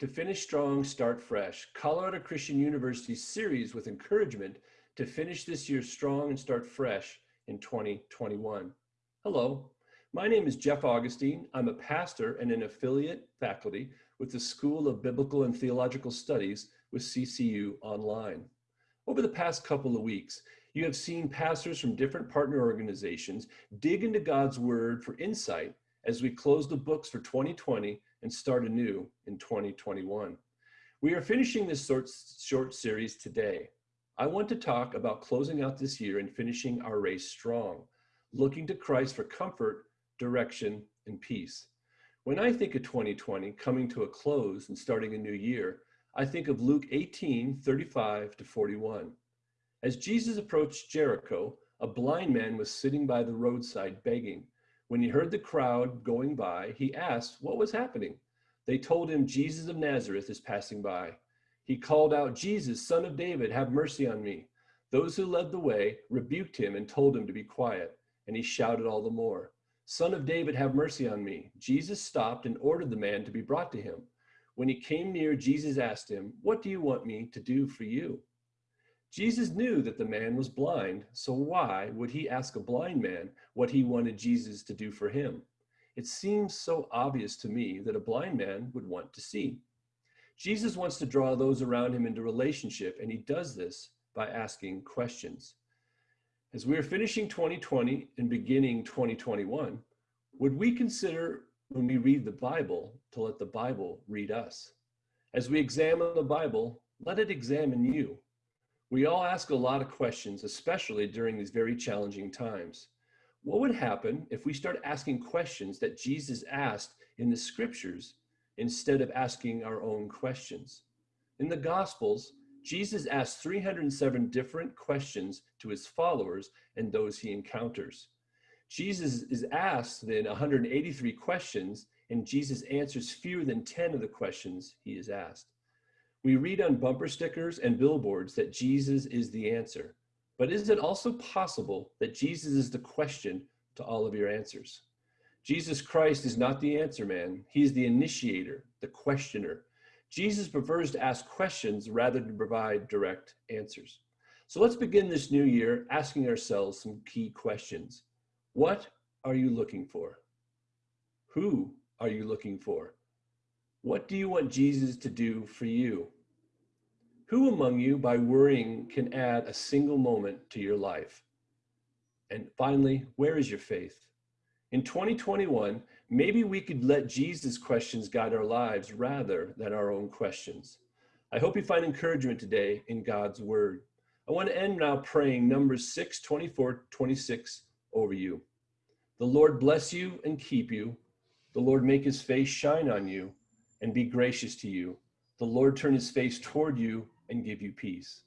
to finish strong, start fresh. Colorado Christian University series with encouragement to finish this year strong and start fresh in 2021. Hello, my name is Jeff Augustine. I'm a pastor and an affiliate faculty with the School of Biblical and Theological Studies with CCU Online. Over the past couple of weeks, you have seen pastors from different partner organizations dig into God's word for insight as we close the books for 2020 and start anew in 2021. We are finishing this short, short series today. I want to talk about closing out this year and finishing our race strong, looking to Christ for comfort, direction, and peace. When I think of 2020 coming to a close and starting a new year, I think of Luke 18, 35 to 41. As Jesus approached Jericho, a blind man was sitting by the roadside begging. When he heard the crowd going by, he asked what was happening. They told him Jesus of Nazareth is passing by. He called out, Jesus, son of David, have mercy on me. Those who led the way rebuked him and told him to be quiet, and he shouted all the more, Son of David, have mercy on me. Jesus stopped and ordered the man to be brought to him. When he came near, Jesus asked him, What do you want me to do for you? Jesus knew that the man was blind, so why would he ask a blind man what he wanted Jesus to do for him? It seems so obvious to me that a blind man would want to see. Jesus wants to draw those around him into relationship, and he does this by asking questions. As we are finishing 2020 and beginning 2021, would we consider when we read the Bible to let the Bible read us? As we examine the Bible, let it examine you. We all ask a lot of questions, especially during these very challenging times. What would happen if we start asking questions that Jesus asked in the scriptures instead of asking our own questions? In the Gospels, Jesus asked 307 different questions to his followers and those he encounters. Jesus is asked then 183 questions, and Jesus answers fewer than 10 of the questions he is asked. We read on bumper stickers and billboards that Jesus is the answer. But is it also possible that Jesus is the question to all of your answers? Jesus Christ is not the answer man. He is the initiator, the questioner. Jesus prefers to ask questions rather than provide direct answers. So let's begin this new year asking ourselves some key questions. What are you looking for? Who are you looking for? What do you want Jesus to do for you? Who among you, by worrying, can add a single moment to your life? And finally, where is your faith? In 2021, maybe we could let Jesus' questions guide our lives rather than our own questions. I hope you find encouragement today in God's word. I want to end now praying Numbers 6, 24, 26 over you. The Lord bless you and keep you. The Lord make his face shine on you and be gracious to you. The Lord turn his face toward you and give you peace.